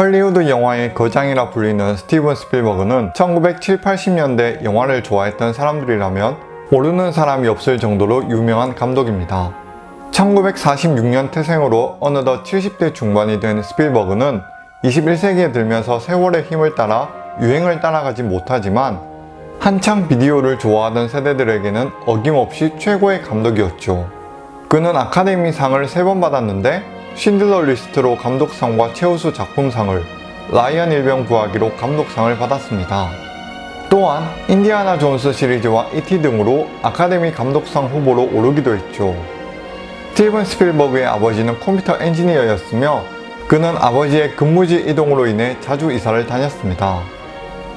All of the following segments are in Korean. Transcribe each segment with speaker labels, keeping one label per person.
Speaker 1: 헐리우드 영화의 거장이라 불리는 스티븐 스필버그는 1970, 80년대 영화를 좋아했던 사람들이라면 모르는 사람이 없을 정도로 유명한 감독입니다. 1946년 태생으로 어느덧 70대 중반이 된 스필버그는 21세기에 들면서 세월의 힘을 따라 유행을 따라가지 못하지만 한창 비디오를 좋아하던 세대들에게는 어김없이 최고의 감독이었죠. 그는 아카데미상을 3번 받았는데 쉰들러 리스트로 감독상과 최우수 작품상을 라이언 일병 구하기로 감독상을 받았습니다. 또한 인디아나 존스 시리즈와 이티 등으로 아카데미 감독상 후보로 오르기도 했죠. 스티븐 스필버그의 아버지는 컴퓨터 엔지니어였으며 그는 아버지의 근무지 이동으로 인해 자주 이사를 다녔습니다.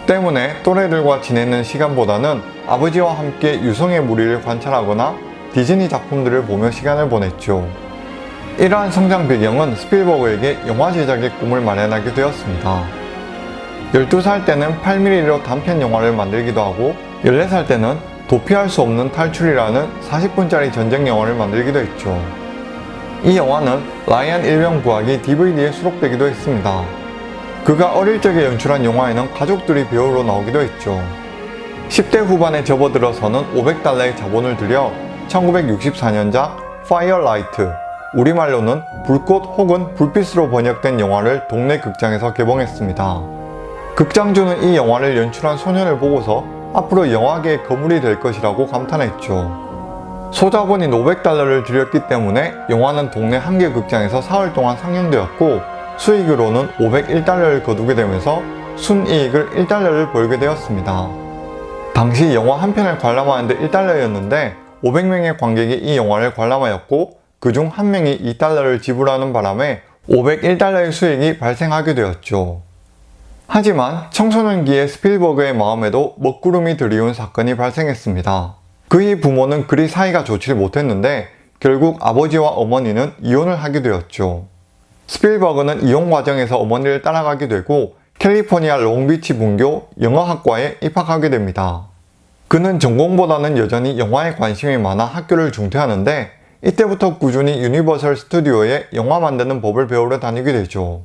Speaker 1: 때문에 또래들과 지내는 시간보다는 아버지와 함께 유성의 무리를 관찰하거나 디즈니 작품들을 보며 시간을 보냈죠. 이러한 성장 배경은 스필버그에게 영화 제작의 꿈을 마련하게 되었습니다. 12살 때는 8mm로 단편 영화를 만들기도 하고 14살 때는 도피할 수 없는 탈출이라는 40분짜리 전쟁 영화를 만들기도 했죠. 이 영화는 라이언 일병 구하기 DVD에 수록되기도 했습니다. 그가 어릴 적에 연출한 영화에는 가족들이 배우로 나오기도 했죠. 10대 후반에 접어들어서는 500달러의 자본을 들여 1964년작 Firelight 우리말로는 불꽃 혹은 불빛으로 번역된 영화를 동네 극장에서 개봉했습니다. 극장주는 이 영화를 연출한 소년을 보고서 앞으로 영화계의 거물이 될 것이라고 감탄했죠. 소자본이 500달러를 들였기 때문에 영화는 동네 한 개 극장에서 사흘 동안 상영되었고 수익으로는 501달러를 거두게 되면서 순이익을 1달러를 벌게 되었습니다. 당시 영화 한 편을 관람하는데 1달러였는데 500명의 관객이 이 영화를 관람하였고 그중 한 명이 2달러를 지불하는 바람에 501달러의 수익이 발생하게 되었죠. 하지만 청소년기의 스필버그의 마음에도 먹구름이 들이운 사건이 발생했습니다. 그의 부모는 그리 사이가 좋지 못했는데 결국 아버지와 어머니는 이혼을 하게 되었죠. 스필버그는 이혼 과정에서 어머니를 따라가게 되고 캘리포니아 롱비치 분교 영어학과에 입학하게 됩니다. 그는 전공보다는 여전히 영화에 관심이 많아 학교를 중퇴하는데 이때부터 꾸준히 유니버설 스튜디오에 영화 만드는 법을 배우러 다니게 되죠.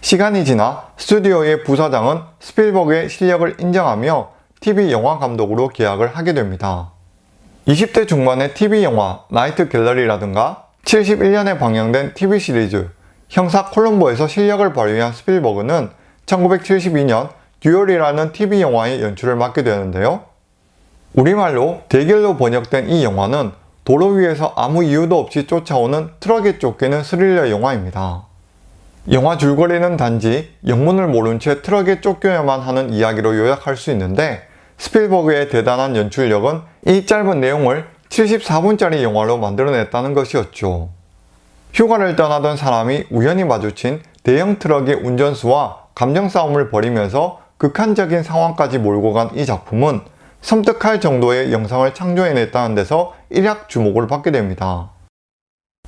Speaker 1: 시간이 지나 스튜디오의 부사장은 스필버그의 실력을 인정하며 TV 영화 감독으로 계약을 하게 됩니다. 20대 중반의 TV 영화 나이트 갤러리라든가 71년에 방영된 TV 시리즈 형사 콜럼보에서 실력을 발휘한 스필버그는 1972년 듀얼이라는 TV 영화의 연출을 맡게 되는데요. 우리말로 대결로 번역된 이 영화는 도로 위에서 아무 이유도 없이 쫓아오는 트럭에 쫓기는 스릴러 영화입니다. 영화 줄거리는 단지 영문을 모른 채 트럭에 쫓겨야만 하는 이야기로 요약할 수 있는데 스필버그의 대단한 연출력은 이 짧은 내용을 74분짜리 영화로 만들어냈다는 것이었죠. 휴가를 떠나던 사람이 우연히 마주친 대형 트럭의 운전수와 감정 싸움을 벌이면서 극한적인 상황까지 몰고 간 이 작품은 섬뜩할 정도의 영상을 창조해냈다는 데서 일약 주목을 받게 됩니다.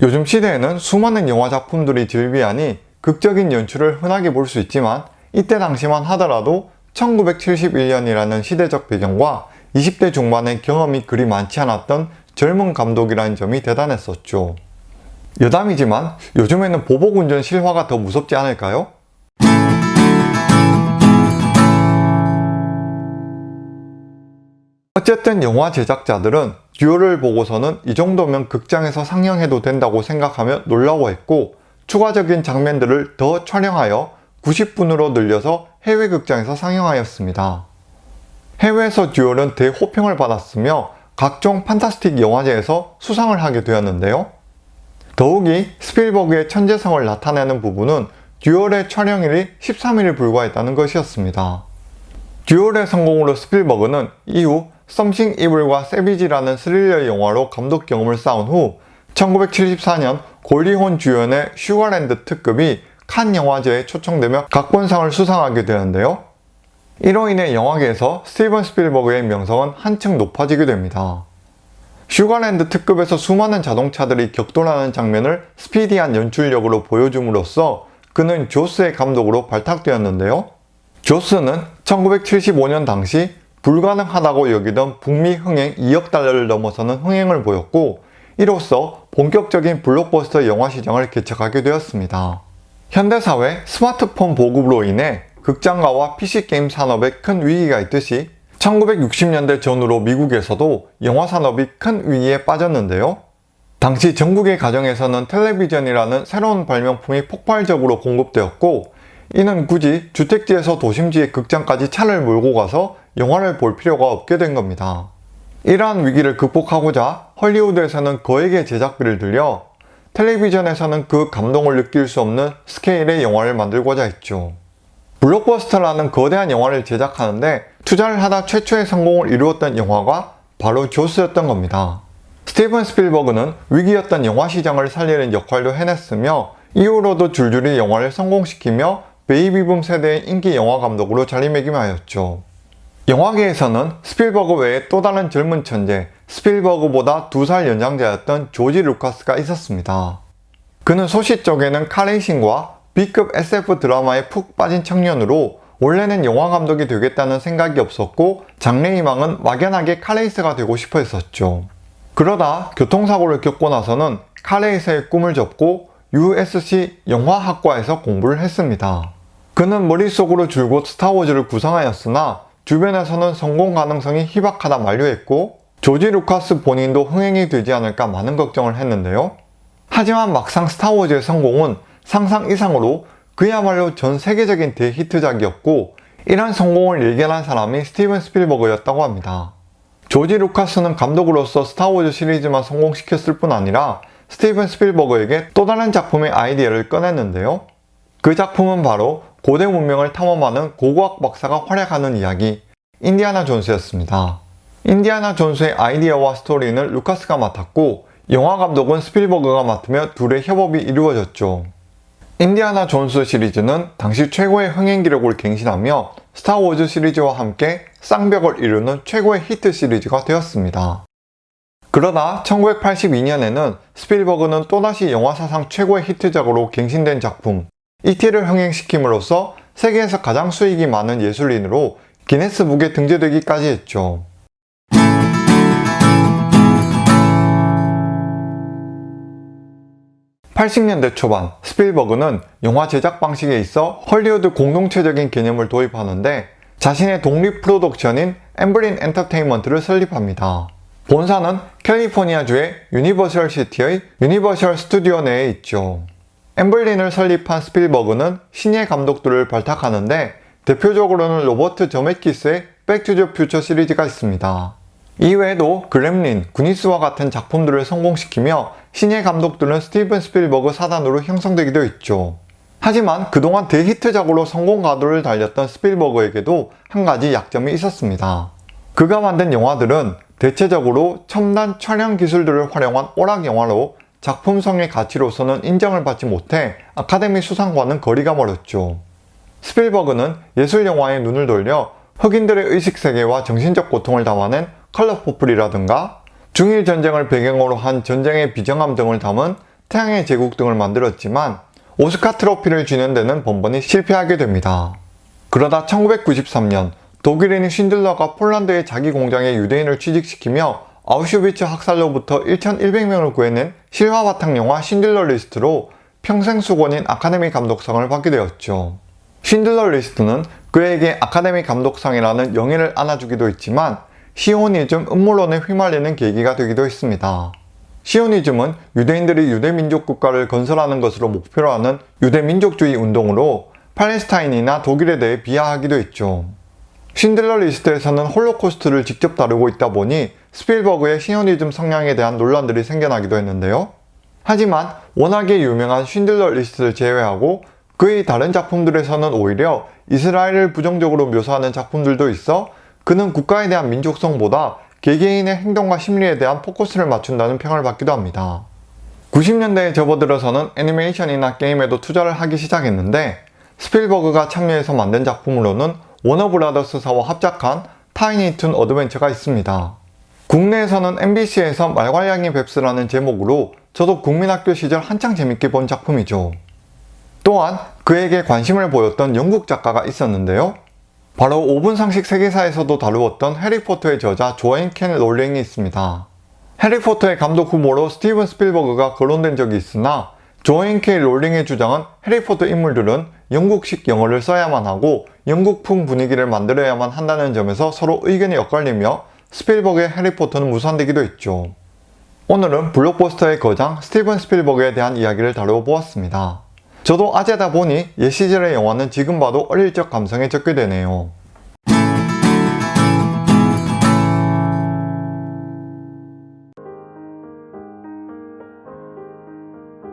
Speaker 1: 요즘 시대에는 수많은 영화 작품들이 즐비하니 극적인 연출을 흔하게 볼 수 있지만 이때 당시만 하더라도 1971년이라는 시대적 배경과 20대 중반의 경험이 그리 많지 않았던 젊은 감독이라는 점이 대단했었죠. 여담이지만 요즘에는 보복운전 실화가 더 무섭지 않을까요? 어쨌든 영화 제작자들은 듀오를 보고서는 이 정도면 극장에서 상영해도 된다고 생각하며 놀라워했고 추가적인 장면들을 더 촬영하여 90분으로 늘려서 해외 극장에서 상영하였습니다. 해외에서 듀얼은 대호평을 받았으며 각종 판타스틱 영화제에서 수상을 하게 되었는데요. 더욱이 스필버그의 천재성을 나타내는 부분은 듀얼의 촬영일이 13일에 불과했다는 것이었습니다. 듀얼의 성공으로 스필버그는 이후 썸씽 이블과 세비지라는 스릴러 영화로 감독 경험을 쌓은 후 1974년 골디 혼 주연의 슈가랜드 특급이 칸 영화제에 초청되며 각본상을 수상하게 되는데요. 이로 인해 영화계에서 스티븐 스필버그의 명성은 한층 높아지게 됩니다. 슈가랜드 특급에서 수많은 자동차들이 격돌하는 장면을 스피디한 연출력으로 보여줌으로써 그는 조스의 감독으로 발탁되었는데요. 조스는 1975년 당시 불가능하다고 여기던 북미 흥행 2억 달러를 넘어서는 흥행을 보였고 이로써 본격적인 블록버스터 영화 시장을 개척하게 되었습니다. 현대사회 스마트폰 보급으로 인해 극장가와 PC게임 산업에 큰 위기가 있듯이 1960년대 전후로 미국에서도 영화 산업이 큰 위기에 빠졌는데요. 당시 전국의 가정에서는 텔레비전이라는 새로운 발명품이 폭발적으로 공급되었고 이는 굳이 주택지에서 도심지의 극장까지 차를 몰고 가서 영화를 볼 필요가 없게 된 겁니다. 이러한 위기를 극복하고자 헐리우드에서는 거액의 제작비를 들여 텔레비전에서는 그 감동을 느낄 수 없는 스케일의 영화를 만들고자 했죠. 블록버스터라는 거대한 영화를 제작하는데 투자를 하다 최초의 성공을 이루었던 영화가 바로 조스였던 겁니다. 스티븐 스필버그는 위기였던 영화 시장을 살리는 역할도 해냈으며 이후로도 줄줄이 영화를 성공시키며 베이비붐 세대의 인기 영화 감독으로 자리매김하였죠. 영화계에서는 스필버그 외에 또 다른 젊은 천재, 스필버그보다 두 살 연장자였던 조지 루카스가 있었습니다. 그는 소시적에는 카레이싱과 B급 SF 드라마에 푹 빠진 청년으로 원래는 영화 감독이 되겠다는 생각이 없었고 장래희망은 막연하게 카레이서가 되고 싶어 했었죠. 그러다 교통사고를 겪고 나서는 카레이서의 꿈을 접고 USC 영화학과에서 공부를 했습니다. 그는 머릿속으로 줄곧 스타워즈를 구상하였으나 주변에서는 성공 가능성이 희박하다 만류했고 조지 루카스 본인도 흥행이 되지 않을까 많은 걱정을 했는데요. 하지만 막상 스타워즈의 성공은 상상 이상으로 그야말로 전 세계적인 대히트작이었고 이런 성공을 예견한 사람이 스티븐 스필버그였다고 합니다. 조지 루카스는 감독으로서 스타워즈 시리즈만 성공시켰을 뿐 아니라 스티븐 스필버그에게 또 다른 작품의 아이디어를 꺼냈는데요. 그 작품은 바로 고대 문명을 탐험하는 고고학 박사가 활약하는 이야기 인디아나 존스였습니다. 인디아나 존스의 아이디어와 스토리는 루카스가 맡았고 영화 감독은 스필버그가 맡으며 둘의 협업이 이루어졌죠. 인디아나 존스 시리즈는 당시 최고의 흥행 기록을 갱신하며 스타워즈 시리즈와 함께 쌍벽을 이루는 최고의 히트 시리즈가 되었습니다. 그러다 1982년에는 스필버그는 또다시 영화 사상 최고의 히트작으로 갱신된 작품 이티를 흥행시킴으로써 세계에서 가장 수익이 많은 예술인으로 기네스북에 등재되기까지 했죠. (80년대) 초반 스필버그는 영화 제작 방식에 있어 헐리우드 공동체적인 개념을 도입하는데 자신의 독립 프로덕션인 엠블린 엔터테인먼트를 설립합니다. 본사는 캘리포니아주의 유니버셜 시티의 유니버셜 스튜디오 내에 있죠. 엠블린을 설립한 스필버그는 신예 감독들을 발탁하는데 대표적으로는 로버트 저메키스의 백투더 퓨처 시리즈가 있습니다. 이외에도 그렘린, 구니스와 같은 작품들을 성공시키며 신예 감독들은 스티븐 스필버그 사단으로 형성되기도 했죠. 하지만 그동안 대히트작으로 성공 가도를 달렸던 스필버그에게도 한 가지 약점이 있었습니다. 그가 만든 영화들은 대체적으로 첨단 촬영 기술들을 활용한 오락 영화로 작품성의 가치로서는 인정을 받지 못해 아카데미 수상과는 거리가 멀었죠. 스필버그는 예술 영화에 눈을 돌려 흑인들의 의식세계와 정신적 고통을 담아낸 컬러포플이라든가 중일 전쟁을 배경으로 한 전쟁의 비정함 등을 담은 태양의 제국 등을 만들었지만 오스카 트로피를 쥐는 데는 번번이 실패하게 됩니다. 그러다 1993년 독일인 쉰들러가 폴란드의 자기 공장에 유대인을 취직시키며 아우슈비츠 학살로부터 1100명을 구해낸 실화 바탕 영화 쉰들러 리스트로 평생 숙원인 아카데미 감독상을 받게 되었죠. 쉰들러 리스트는 그에게 아카데미 감독상이라는 영예를 안아주기도 했지만 시오니즘 음모론에 휘말리는 계기가 되기도 했습니다. 시오니즘은 유대인들이 유대민족 국가를 건설하는 것으로 목표로 하는 유대민족주의 운동으로 팔레스타인이나 독일에 대해 비하하기도 했죠. 쉰들러 리스트에서는 홀로코스트를 직접 다루고 있다 보니 스필버그의 시오니즘 성향에 대한 논란들이 생겨나기도 했는데요. 하지만 워낙에 유명한 쉰들러 리스트를 제외하고 그의 다른 작품들에서는 오히려 이스라엘을 부정적으로 묘사하는 작품들도 있어 그는 국가에 대한 민족성보다 개개인의 행동과 심리에 대한 포커스를 맞춘다는 평을 받기도 합니다. 90년대에 접어들어서는 애니메이션이나 게임에도 투자를 하기 시작했는데 스필버그가 참여해서 만든 작품으로는 워너브라더스사와 합작한 타이니툰 어드벤처가 있습니다. 국내에서는 MBC에서 말괄량이 뱁스라는 제목으로 저도 국민학교 시절 한창 재밌게 본 작품이죠. 또한 그에게 관심을 보였던 영국 작가가 있었는데요. 바로 5분 상식 세계사에서도 다루었던 해리포터의 저자 조앤 K 롤링이 있습니다. 해리포터의 감독 후보로 스티븐 스필버그가 거론된 적이 있으나 조앤 K 롤링의 주장은 해리포터 인물들은 영국식 영어를 써야만 하고 영국풍 분위기를 만들어야만 한다는 점에서 서로 의견이 엇갈리며 스필버그의 해리포터는 무산되기도 했죠. 오늘은 블록버스터의 거장 스티븐 스필버그에 대한 이야기를 다루어 보았습니다. 저도 아재다 보니 옛 시절의 영화는 지금 봐도 어릴 적 감성에 젖게 되네요.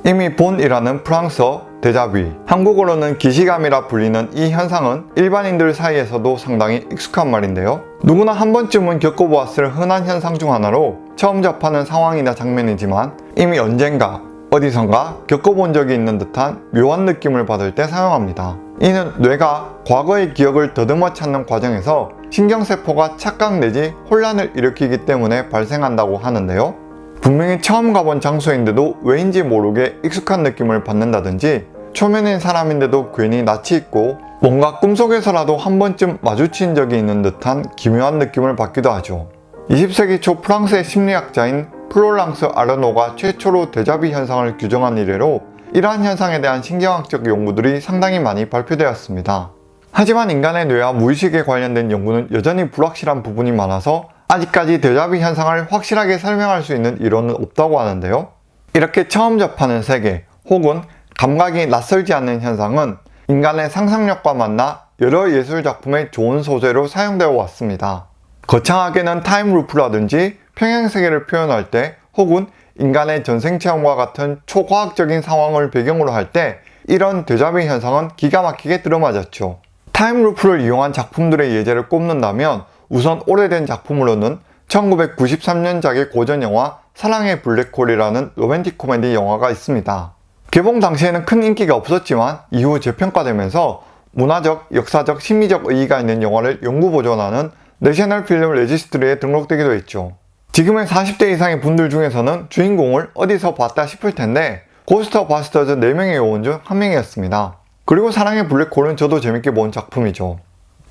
Speaker 1: 이미 본이라는 프랑스어 데자뷰, 한국어로는 기시감이라 불리는 이 현상은 일반인들 사이에서도 상당히 익숙한 말인데요. 누구나 한 번쯤은 겪어보았을 흔한 현상 중 하나로 처음 접하는 상황이나 장면이지만 이미 언젠가 어디선가 겪어본 적이 있는 듯한 묘한 느낌을 받을 때 사용합니다. 이는 뇌가 과거의 기억을 더듬어 찾는 과정에서 신경세포가 착각 내지 혼란을 일으키기 때문에 발생한다고 하는데요. 분명히 처음 가본 장소인데도 왜인지 모르게 익숙한 느낌을 받는다든지 초면인 사람인데도 괜히 낯이 익고 뭔가 꿈속에서라도 한 번쯤 마주친 적이 있는 듯한 기묘한 느낌을 받기도 하죠. 20세기 초 프랑스의 심리학자인 플로랑스 아르노가 최초로 데자뷰 현상을 규정한 이래로 이러한 현상에 대한 신경학적 연구들이 상당히 많이 발표되었습니다. 하지만 인간의 뇌와 무의식에 관련된 연구는 여전히 불확실한 부분이 많아서 아직까지 데자뷰 현상을 확실하게 설명할 수 있는 이론은 없다고 하는데요. 이렇게 처음 접하는 세계 혹은 감각이 낯설지 않는 현상은 인간의 상상력과 만나 여러 예술작품의 좋은 소재로 사용되어 왔습니다. 거창하게는 타임루프라든지 평행세계를 표현할 때 혹은 인간의 전생체험과 같은 초과학적인 상황을 배경으로 할 때 이런 데자뷰 현상은 기가 막히게 들어맞았죠. 타임루프를 이용한 작품들의 예제를 꼽는다면 우선 오래된 작품으로는 1993년작의 고전 영화 사랑의 블랙홀이라는 로맨틱 코미디 영화가 있습니다. 개봉 당시에는 큰 인기가 없었지만 이후 재평가되면서 문화적, 역사적, 심리적 의의가 있는 영화를 영구 보존하는 National Film Registry에 등록되기도 했죠. 지금의 40대 이상의 분들 중에서는 주인공을 어디서 봤다 싶을 텐데 고스트버스터즈 4명의 요원 중 한 명이었습니다. 그리고 사랑의 블랙홀은 저도 재밌게 본 작품이죠.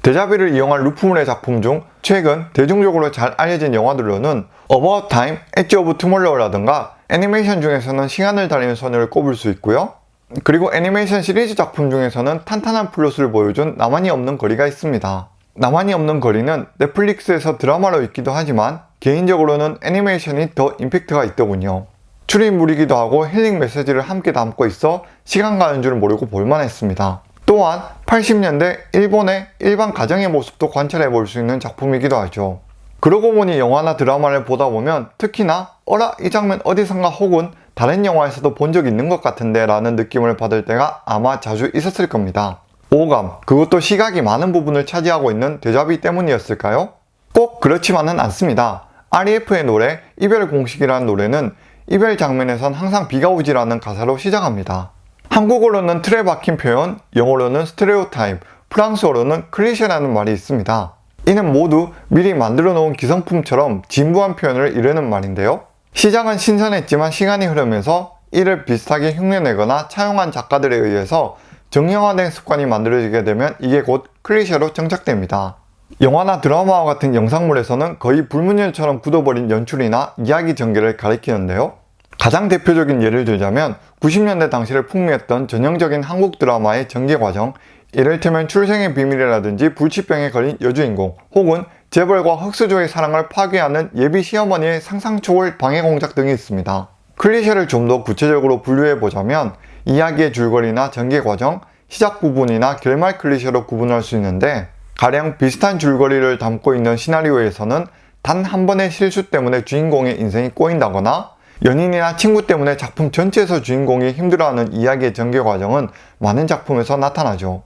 Speaker 1: 데자뷔를 이용한 루프물의 작품 중 최근 대중적으로 잘 알려진 영화들로는 About Time, Edge of Tomorrow라든가 애니메이션 중에서는 시간을 달리는 소녀를 꼽을 수 있고요. 그리고 애니메이션 시리즈 작품 중에서는 탄탄한 플롯을 보여준 나만이 없는 거리가 있습니다. 나만이 없는 거리는 넷플릭스에서 드라마로 있기도 하지만 개인적으로는 애니메이션이 더 임팩트가 있더군요. 추리물이기도 하고 힐링 메시지를 함께 담고 있어 시간 가는 줄 모르고 볼만했습니다. 또한 80년대 일본의 일반 가정의 모습도 관찰해 볼 수 있는 작품이기도 하죠. 그러고 보니 영화나 드라마를 보다 보면 특히나 어라 이 장면 어디선가 혹은 다른 영화에서도 본 적 있는 것 같은데 라는 느낌을 받을 때가 아마 자주 있었을 겁니다. 오감, 그것도 시각이 많은 부분을 차지하고 있는 데자비 때문이었을까요? 꼭 그렇지만은 않습니다. REF의 노래 이별 공식이라는 노래는 이별 장면에선 항상 비가 오지라는 가사로 시작합니다. 한국어로는 틀에 박힌 표현, 영어로는 스테레오타입, 프랑스어로는 클리셰라는 말이 있습니다. 이는 모두 미리 만들어 놓은 기성품처럼 진부한 표현을 이르는 말인데요. 시작은 신선했지만 시간이 흐르면서 이를 비슷하게 흉내내거나 차용한 작가들에 의해서 정형화된 습관이 만들어지게 되면 이게 곧 클리셰로 정착됩니다. 영화나 드라마와 같은 영상물에서는 거의 불문율처럼 굳어버린 연출이나 이야기 전개를 가리키는데요. 가장 대표적인 예를 들자면 90년대 당시를 풍미했던 전형적인 한국 드라마의 전개 과정 이를테면 출생의 비밀이라든지 불치병에 걸린 여주인공 혹은 재벌과 흑수저의 사랑을 파괴하는 예비 시어머니의 상상 초월 방해 공작 등이 있습니다. 클리셰를 좀 더 구체적으로 분류해보자면 이야기의 줄거리나 전개 과정, 시작 부분이나 결말 클리셰로 구분할 수 있는데 가령 비슷한 줄거리를 담고 있는 시나리오에서는 단 한 번의 실수 때문에 주인공의 인생이 꼬인다거나 연인이나 친구 때문에 작품 전체에서 주인공이 힘들어하는 이야기의 전개 과정은 많은 작품에서 나타나죠.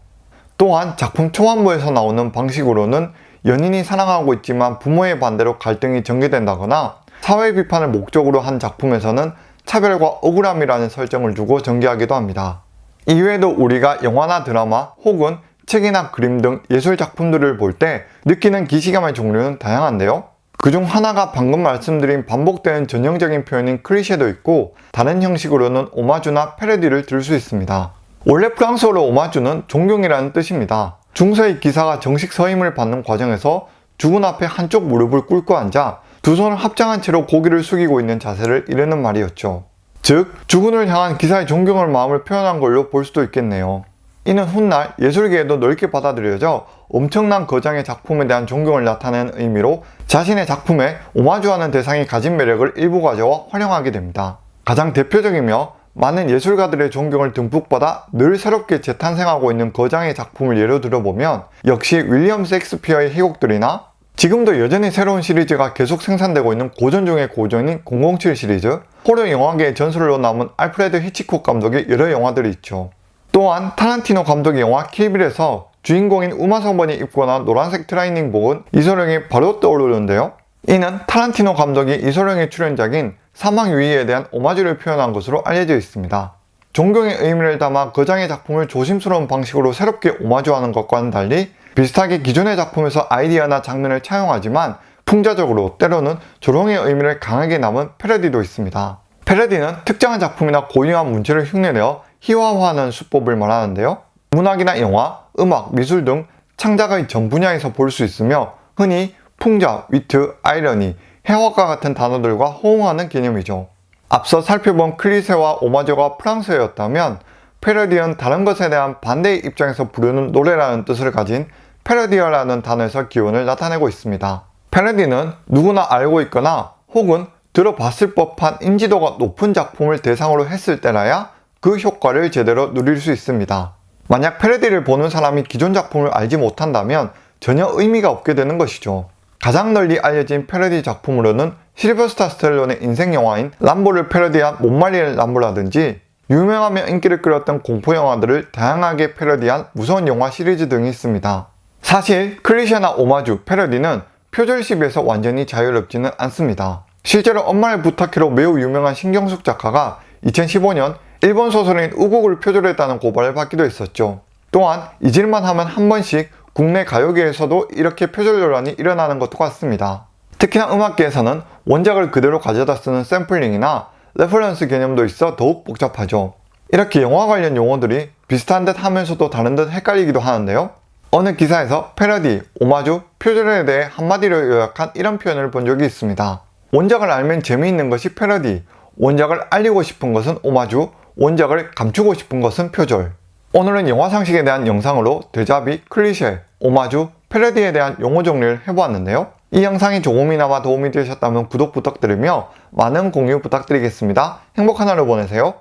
Speaker 1: 또한 작품 초반부에서 나오는 방식으로는 연인이 사랑하고 있지만 부모의 반대로 갈등이 전개된다거나 사회 비판을 목적으로 한 작품에서는 차별과 억울함이라는 설정을 두고 전개하기도 합니다. 이외에도 우리가 영화나 드라마 혹은 책이나 그림 등 예술 작품들을 볼 때 느끼는 기시감의 종류는 다양한데요. 그중 하나가 방금 말씀드린 반복되는 전형적인 표현인 클리셰도 있고 다른 형식으로는 오마주나 패러디를 들 수 있습니다. 원래 프랑스어로 오마주는 존경이라는 뜻입니다. 중세의 기사가 정식 서임을 받는 과정에서 죽은 앞에 한쪽 무릎을 꿇고 앉아 두 손을 합장한 채로 고개를 숙이고 있는 자세를 이르는 말이었죠. 즉 주군을 향한 기사의 존경할 마음을 표현한 걸로 볼 수도 있겠네요. 이는 훗날 예술계에도 넓게 받아들여져 엄청난 거장의 작품에 대한 존경을 나타내는 의미로 자신의 작품에 오마주하는 대상이 가진 매력을 일부 가져와 활용하게 됩니다. 가장 대표적이며 많은 예술가들의 존경을 듬뿍 받아 늘 새롭게 재탄생하고 있는 거장의 작품을 예로 들어보면 역시 윌리엄 셰익스피어의 희곡들이나 지금도 여전히 새로운 시리즈가 계속 생산되고 있는 고전 중의 고전인 007 시리즈, 호러 영화계의 전설로 남은 알프레드 히치콕 감독의 여러 영화들이 있죠. 또한 타란티노 감독의 영화 킬빌에서 주인공인 우마 서먼이 입고 나온 노란색 트레이닝복은 이소룡이 바로 떠오르는데요. 이는 타란티노 감독이 이소룡의 출연작인 사망유희에 대한 오마주를 표현한 것으로 알려져 있습니다. 존경의 의미를 담아 거장의 작품을 조심스러운 방식으로 새롭게 오마주하는 것과는 달리 비슷하게 기존의 작품에서 아이디어나 장면을 차용하지만 풍자적으로 때로는 조롱의 의미를 강하게 담은 패러디도 있습니다. 패러디는 특정한 작품이나 고유한 문체를 흉내내어 희화화하는 수법을 말하는데요. 문학이나 영화, 음악, 미술 등 창작의 전 분야에서 볼 수 있으며 흔히 풍자, 위트, 아이러니, 해화과 같은 단어들과 호응하는 개념이죠. 앞서 살펴본 클리세와 오마저가 프랑스어였다면 패러디는 다른 것에 대한 반대의 입장에서 부르는 노래라는 뜻을 가진 패러디어라는 단어에서 기원을 나타내고 있습니다. 패러디는 누구나 알고 있거나 혹은 들어봤을 법한 인지도가 높은 작품을 대상으로 했을 때라야 그 효과를 제대로 누릴 수 있습니다. 만약 패러디를 보는 사람이 기존 작품을 알지 못한다면 전혀 의미가 없게 되는 것이죠. 가장 널리 알려진 패러디 작품으로는 실버스타 스텔론의 인생 영화인 람보를 패러디한 못 말리는 람보라든지 유명하며 인기를 끌었던 공포 영화들을 다양하게 패러디한 무서운 영화 시리즈 등이 있습니다. 사실 클리셰나 오마주, 패러디는 표절 시비에서 완전히 자유롭지는 않습니다. 실제로 엄마를 부탁해로 매우 유명한 신경숙 작가가 2015년 일본 소설인 우국을 표절 했다는 고발을 받기도 했었죠. 또한 잊을만 하면 한 번씩 국내 가요계에서도 이렇게 표절 논란이 일어나는 것도 같습니다. 특히나 음악계에서는 원작을 그대로 가져다 쓰는 샘플링이나 reference 개념도 있어 더욱 복잡하죠. 이렇게 영화 관련 용어들이 비슷한 듯 하면서도 다른 듯 헷갈리기도 하는데요. 어느 기사에서 패러디, 오마주, 표절에 대해 한마디로 요약한 이런 표현을 본 적이 있습니다. 원작을 알면 재미있는 것이 패러디, 원작을 알리고 싶은 것은 오마주, 원작을 감추고 싶은 것은 표절. 오늘은 영화 상식에 대한 영상으로 데자비, 클리셰, 오마주, 패러디에 대한 용어 정리를 해보았는데요. 이 영상이 조금이나마 도움이 되셨다면 구독 부탁드리며 많은 공유 부탁드리겠습니다. 행복한 하루 보내세요.